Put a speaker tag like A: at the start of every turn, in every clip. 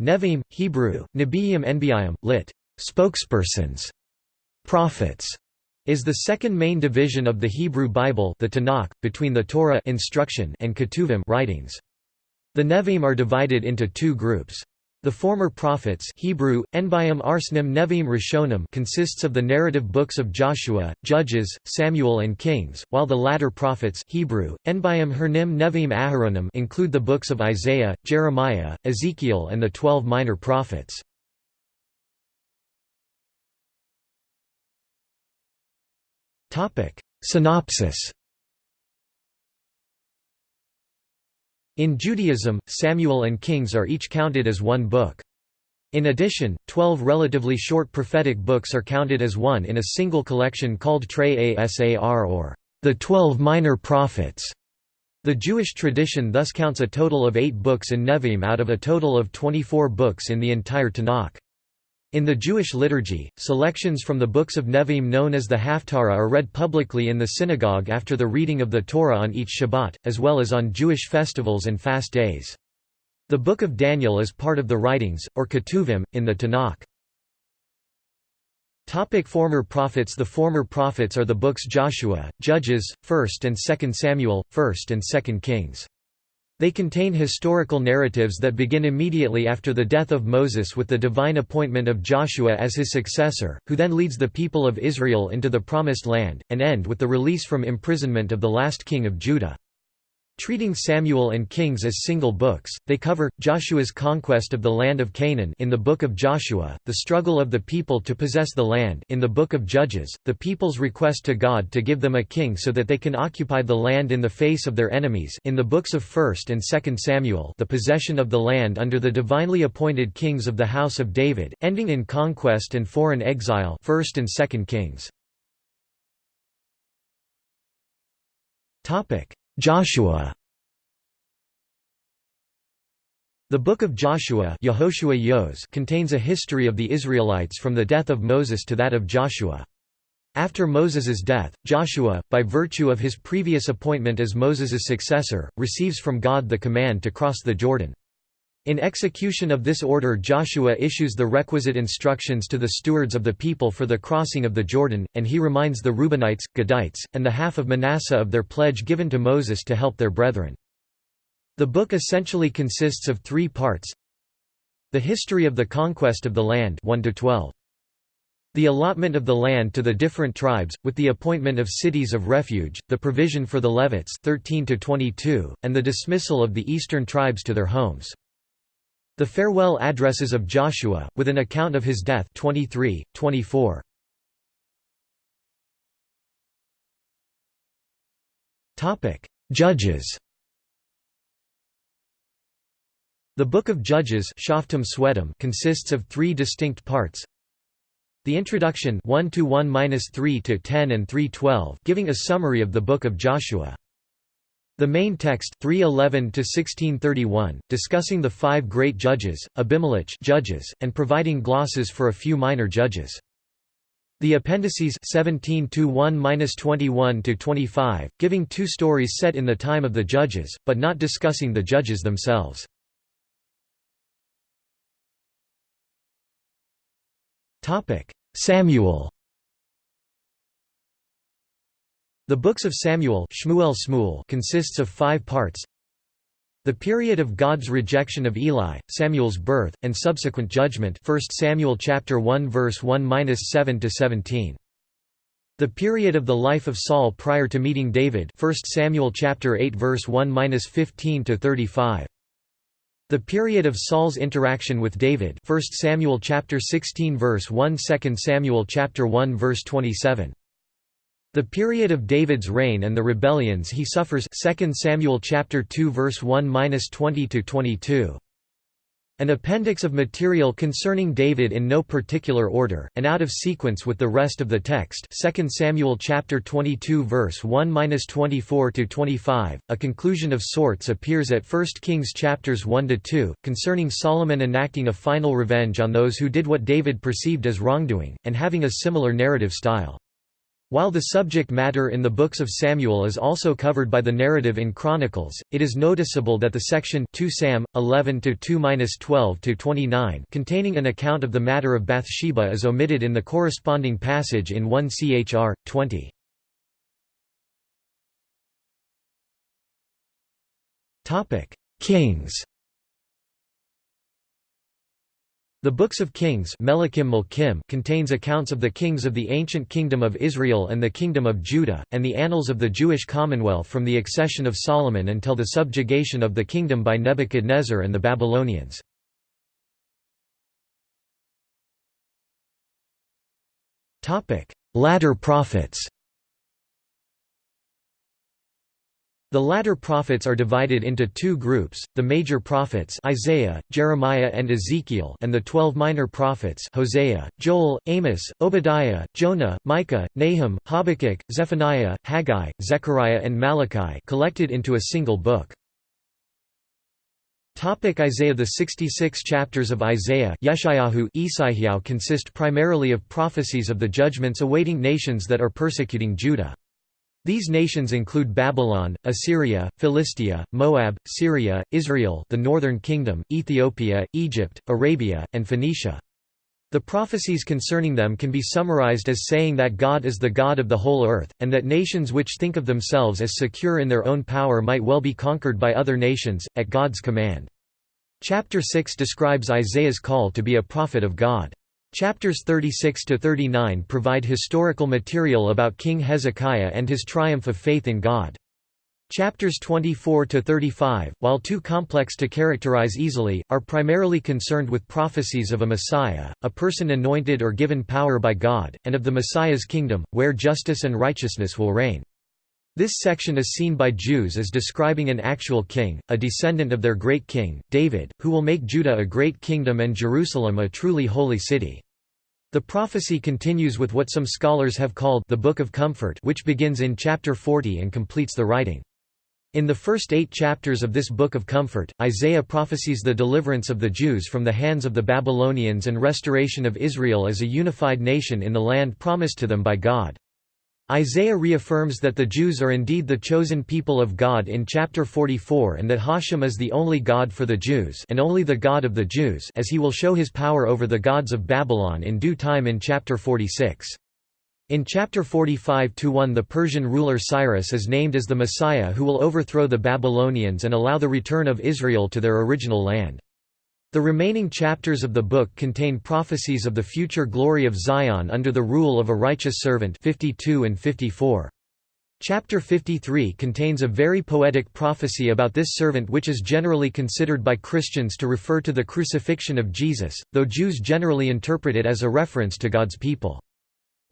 A: Nevi'im, Hebrew, Nebiim Enbiim, lit. Spokespersons, prophets, is the second main division of the Hebrew Bible the Tanakh, between the Torah instruction and Ketuvim writings. The Nevi'im are divided into two groups. The former prophets Hebrew, Arsnim Rishonim consists of the narrative books of Joshua, Judges, Samuel and Kings, while the latter prophets Hebrew, Hernim Aharonim include the books of Isaiah, Jeremiah, Ezekiel and the twelve minor prophets. Synopsis In Judaism, Samuel and Kings are each counted as one book. In addition, twelve relatively short prophetic books are counted as one in a single collection called Trei Asar or the Twelve Minor Prophets. The Jewish tradition thus counts a total of eight books in Nevi'im out of a total of 24 books in the entire Tanakh. In the Jewish liturgy, selections from the books of Nevi'im known as the Haftarah are read publicly in the synagogue after the reading of the Torah on each Shabbat, as well as on Jewish festivals and fast days. The Book of Daniel is part of the writings, or Ketuvim, in the Tanakh. Topic former prophets The former prophets are the books Joshua, Judges, 1st and 2nd Samuel, 1st and 2nd Kings. They contain historical narratives that begin immediately after the death of Moses with the divine appointment of Joshua as his successor, who then leads the people of Israel into the Promised Land, and end with the release from imprisonment of the last king of Judah. Treating Samuel and Kings as single books, they cover, Joshua's conquest of the land of Canaan in the Book of Joshua, the struggle of the people to possess the land in the Book of Judges, the people's request to God to give them a king so that they can occupy the land in the face of their enemies in the books of 1st and 2nd Samuel the possession of the land under the divinely appointed kings of the house of David, ending in conquest and foreign exile 1st and 2nd Kings. Joshua The Book of Joshua contains a history of the Israelites from the death of Moses to that of Joshua. After Moses's death, Joshua, by virtue of his previous appointment as Moses's successor, receives from God the command to cross the Jordan. In execution of this order Joshua issues the requisite instructions to the stewards of the people for the crossing of the Jordan, and he reminds the Reubenites, Gadites, and the half of Manasseh of their pledge given to Moses to help their brethren. The book essentially consists of three parts The history of the conquest of the land 1 -12. The allotment of the land to the different tribes, with the appointment of cities of refuge, the provision for the Levites 13 and the dismissal of the eastern tribes to their homes. The farewell addresses of Joshua, with an account of his death 23, 24. Judges The Book of Judges consists of three distinct parts. The introduction 1 to 1-3 to 10 and 3:12 giving a summary of the Book of Joshua. The main text 311 to 1631 discussing the five great judges, Abimelech judges, and providing glosses for a few minor judges. The appendices 17 to 1-21 to 25 giving two stories set in the time of the judges but not discussing the judges themselves. Topic: Samuel The books of Samuel Shmuel consists of five parts. The period of God's rejection of Eli, Samuel's birth, and subsequent judgment 1 Samuel chapter 1 verse 1-7 to 17. The period of the life of Saul prior to meeting David 1 Samuel chapter 8 verse 1-15 to 35. The period of Saul's interaction with David 1 Samuel chapter 16 verse 1 2 Samuel chapter 1 verse 27. The period of David's reign and the rebellions he suffers 2 Samuel chapter 2 verse 1-20 to 22. An appendix of material concerning David in no particular order, and out of sequence with the rest of the text 2 Samuel chapter 22 verse 1-24 to 25. a conclusion of sorts appears at 1 Kings chapters 1 to 2 concerning Solomon enacting a final revenge on those who did what David perceived as wrongdoing, and having a similar narrative style. While the subject matter in the books of Samuel is also covered by the narrative in Chronicles, it is noticeable that the section 2 Sam 11 to 2-12 to 29 containing an account of the matter of Bathsheba is omitted in the corresponding passage in 1 Chr 20. Topic: Kings The Books of Kings contains accounts of the kings of the ancient Kingdom of Israel and the Kingdom of Judah, and the annals of the Jewish Commonwealth from the accession of Solomon until the subjugation of the kingdom by Nebuchadnezzar and the Babylonians. Latter prophets The latter prophets are divided into two groups, the major prophets Isaiah, Jeremiah and Ezekiel and the twelve minor prophets Hosea, Joel, Amos, Obadiah, Jonah, Micah, Nahum, Habakkuk, Zephaniah, Haggai, Zechariah and Malachi collected into a single book. Topic Isaiah The 66 chapters of Isaiah Yeshayahu consist primarily of prophecies of the judgments awaiting nations that are persecuting Judah. These nations include Babylon, Assyria, Philistia, Moab, Syria, Israel the Northern Kingdom, Ethiopia, Egypt, Arabia, and Phoenicia. The prophecies concerning them can be summarized as saying that God is the God of the whole earth, and that nations which think of themselves as secure in their own power might well be conquered by other nations, at God's command. Chapter 6 describes Isaiah's call to be a prophet of God. Chapters 36 to 39 provide historical material about King Hezekiah and his triumph of faith in God. Chapters 24 to 35, while too complex to characterize easily, are primarily concerned with prophecies of a Messiah, a person anointed or given power by God, and of the Messiah's kingdom, where justice and righteousness will reign. This section is seen by Jews as describing an actual king, a descendant of their great king, David, who will make Judah a great kingdom and Jerusalem a truly holy city. The prophecy continues with what some scholars have called the Book of Comfort which begins in chapter 40 and completes the writing. In the first eight chapters of this Book of Comfort, Isaiah prophesies the deliverance of the Jews from the hands of the Babylonians and restoration of Israel as a unified nation in the land promised to them by God. Isaiah reaffirms that the Jews are indeed the chosen people of God in chapter 44 and that Hashem is the only God for the Jews and only the God of the Jews as he will show his power over the gods of Babylon in due time in chapter 46. In chapter 45-1 the Persian ruler Cyrus is named as the Messiah who will overthrow the Babylonians and allow the return of Israel to their original land. The remaining chapters of the book contain prophecies of the future glory of Zion under the rule of a righteous servant 52 and 54. Chapter 53 contains a very poetic prophecy about this servant which is generally considered by Christians to refer to the crucifixion of Jesus, though Jews generally interpret it as a reference to God's people.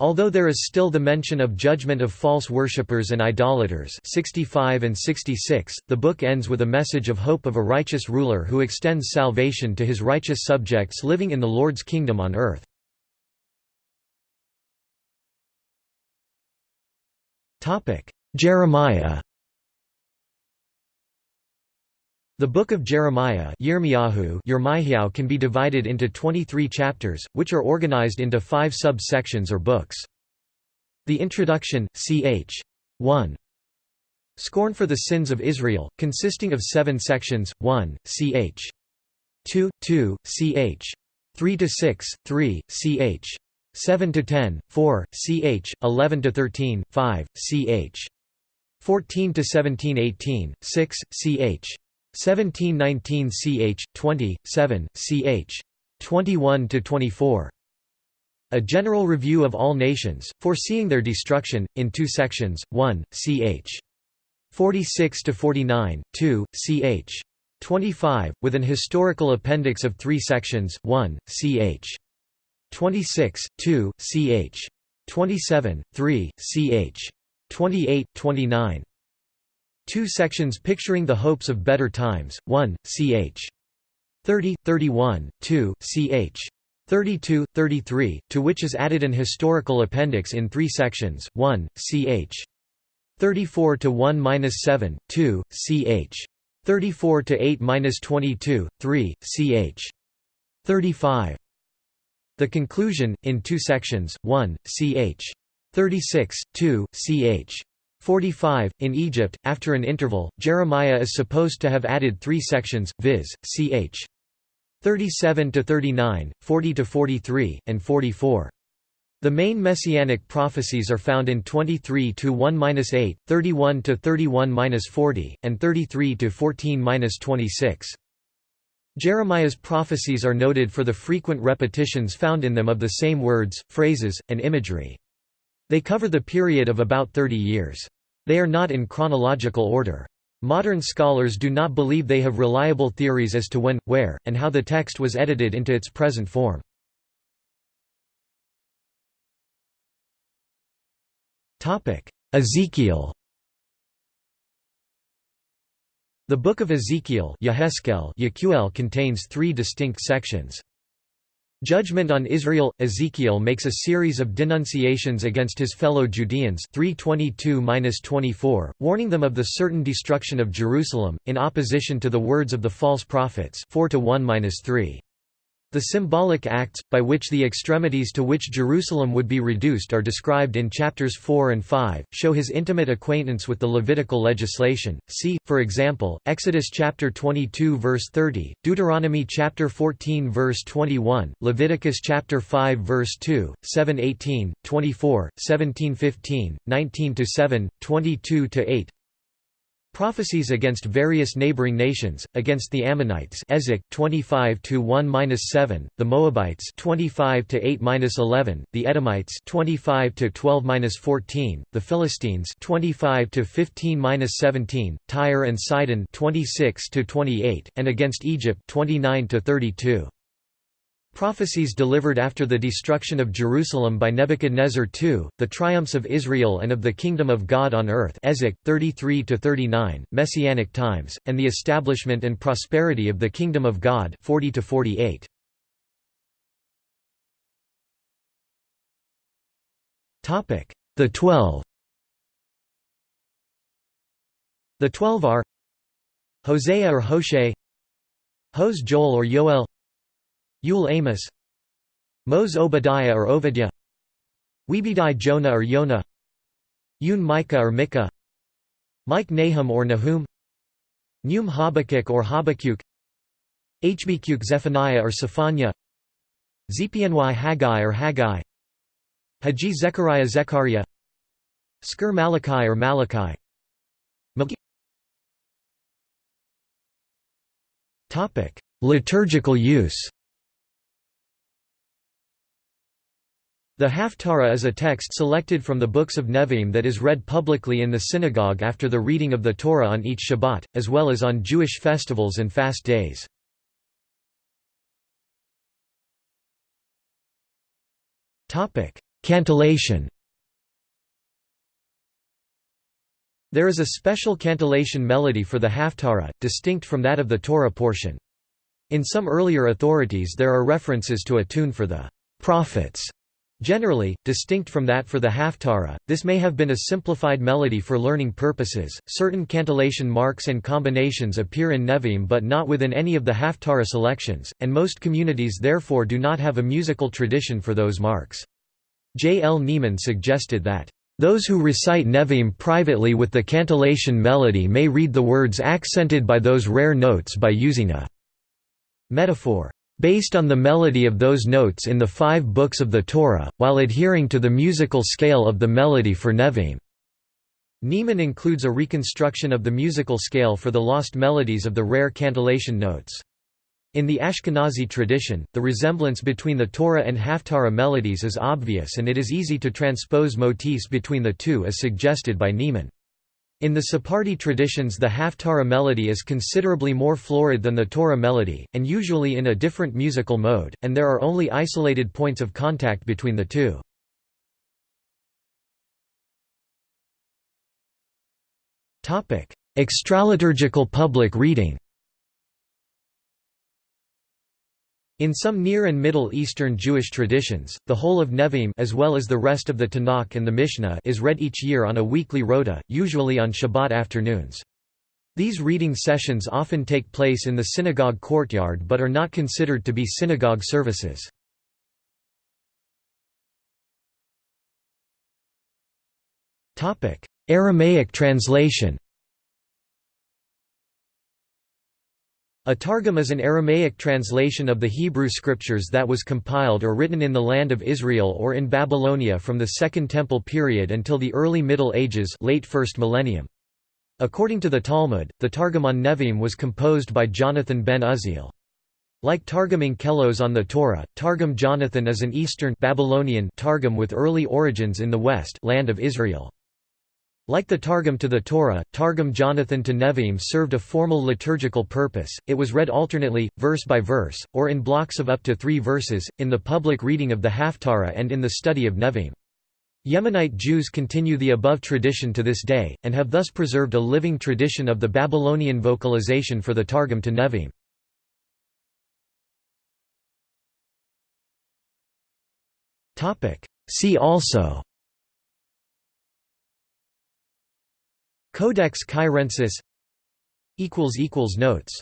A: Although there is still the mention of judgment of false worshippers and idolaters 65 and 66, the book ends with a message of hope of a righteous ruler who extends salvation to his righteous subjects living in the Lord's kingdom on earth. Jeremiah The Book of Jeremiah can be divided into 23 chapters, which are organized into five sub-sections or books. The Introduction, ch. 1. Scorn for the Sins of Israel, consisting of seven sections, 1, ch. 2, 2, ch. 3 to 6, 3, ch. 7 to 10, 4, ch. 11 to 13, 5, ch. 14 to 17, 18, 6, ch. 1719 ch. 20, 7, ch. 21 to 24. A general review of all nations, foreseeing their destruction, in two sections, 1, ch. 46 to 49, 2, ch. 25, with an historical appendix of three sections, 1, ch. 26, 2, ch. 27, 3, ch. 28, 29. Two sections picturing the hopes of better times, 1, ch. 30, 31, 2, ch. 32, 33, to which is added an historical appendix in three sections, 1, ch. 34 to 1-7, 2, ch. 34 to 8-22, 3, ch. 35. The conclusion, in two sections, 1, ch. 36, 2, ch. 45. In Egypt, after an interval, Jeremiah is supposed to have added three sections, viz., ch. 37 to 39, 40 to 43, and 44. The main messianic prophecies are found in 23 to 1-8, 31 to 31-40, and 33 to 14-26. Jeremiah's prophecies are noted for the frequent repetitions found in them of the same words, phrases, and imagery. They cover the period of about 30 years. They are not in chronological order. Modern scholars do not believe they have reliable theories as to when, where, and how the text was edited into its present form. Ezekiel The Book of Ezekiel contains three distinct sections. Judgment on Israel Ezekiel makes a series of denunciations against his fellow Judeans 322-24, warning them of the certain destruction of Jerusalem in opposition to the words of the false prophets 4 to 1-3. The symbolic acts, by which the extremities to which Jerusalem would be reduced are described in chapters 4 and 5, show his intimate acquaintance with the Levitical legislation. See, for example, Exodus chapter 22 verse 30, Deuteronomy chapter 14 verse 21, Leviticus chapter 5 verse 2, 7:18, 24, 17:15, 19-7, 22-8. Prophecies against various neighboring nations, against the Ammonites Ezek 25 1-7, the Moabites 25 8-11, the Edomites 25 12-14, the Philistines 25 15-17, Tyre and Sidon 26 28, and against Egypt 29 32. Prophecies delivered after the destruction of Jerusalem by Nebuchadnezzar II, the triumphs of Israel and of the kingdom of God on earth 33–39, Messianic times, and the establishment and prosperity of the kingdom of God 40–48. The Twelve The Twelve are Hosea or Hoshe Hos Joel or Yoel Yul Amos Mos Obadiah or Ovidia Webedi Jonah or Yonah Yun Micah or Micah Mike Nahum or Nahum Num Habakkuk or Habakkuk Hbkuk Zephaniah or Zephaniah Zpny Haggai or Haggai Haji Zechariah Zechariah Sker Malachi or Malachi. Topic: Liturgical use The Haftarah is a text selected from the books of Nevi'im that is read publicly in the synagogue after the reading of the Torah on each Shabbat, as well as on Jewish festivals and fast days. Cantillation There is a special cantillation melody for the Haftarah, distinct from that of the Torah portion. In some earlier authorities there are references to a tune for the prophets Generally, distinct from that for the Haftarah, this may have been a simplified melody for learning purposes. Certain cantillation marks and combinations appear in Nevi'im but not within any of the Haftarah selections, and most communities therefore do not have a musical tradition for those marks. J. L. Neiman suggested that, "...those who recite Nevi'im privately with the cantillation melody may read the words accented by those rare notes by using a metaphor." Based on the melody of those notes in the five books of the Torah, while adhering to the musical scale of the melody for Nevi'im. Neiman includes a reconstruction of the musical scale for the lost melodies of the rare cantillation notes. In the Ashkenazi tradition, the resemblance between the Torah and Haftarah melodies is obvious and it is easy to transpose motifs between the two as suggested by Neiman. In the Sephardi traditions the Haftarah melody is considerably more florid than the Torah melody, and usually in a different musical mode, and there are only isolated points of contact between the two. Extraliturgical public reading In some Near and Middle Eastern Jewish traditions, the whole of Nevi'im as well as the rest of the Tanakh and the Mishnah is read each year on a weekly rota, usually on Shabbat afternoons. These reading sessions often take place in the synagogue courtyard but are not considered to be synagogue services. Aramaic translation A Targum is an Aramaic translation of the Hebrew scriptures that was compiled or written in the land of Israel or in Babylonia from the Second Temple period until the early Middle Ages late first millennium. According to the Talmud, the Targum on Nevi'im was composed by Jonathan ben Uzziel. Like Targum Onkelos on the Torah, Targum Jonathan is an Eastern Babylonian Targum with early origins in the West land of Israel. Like the Targum to the Torah, Targum Jonathan to Nevi'im served a formal liturgical purpose, it was read alternately, verse by verse, or in blocks of up to three verses, in the public reading of the Haftarah and in the study of Nevi'im. Yemenite Jews continue the above tradition to this day, and have thus preserved a living tradition of the Babylonian vocalization for the Targum to Nevi'im. See also Codex Cairensis Notes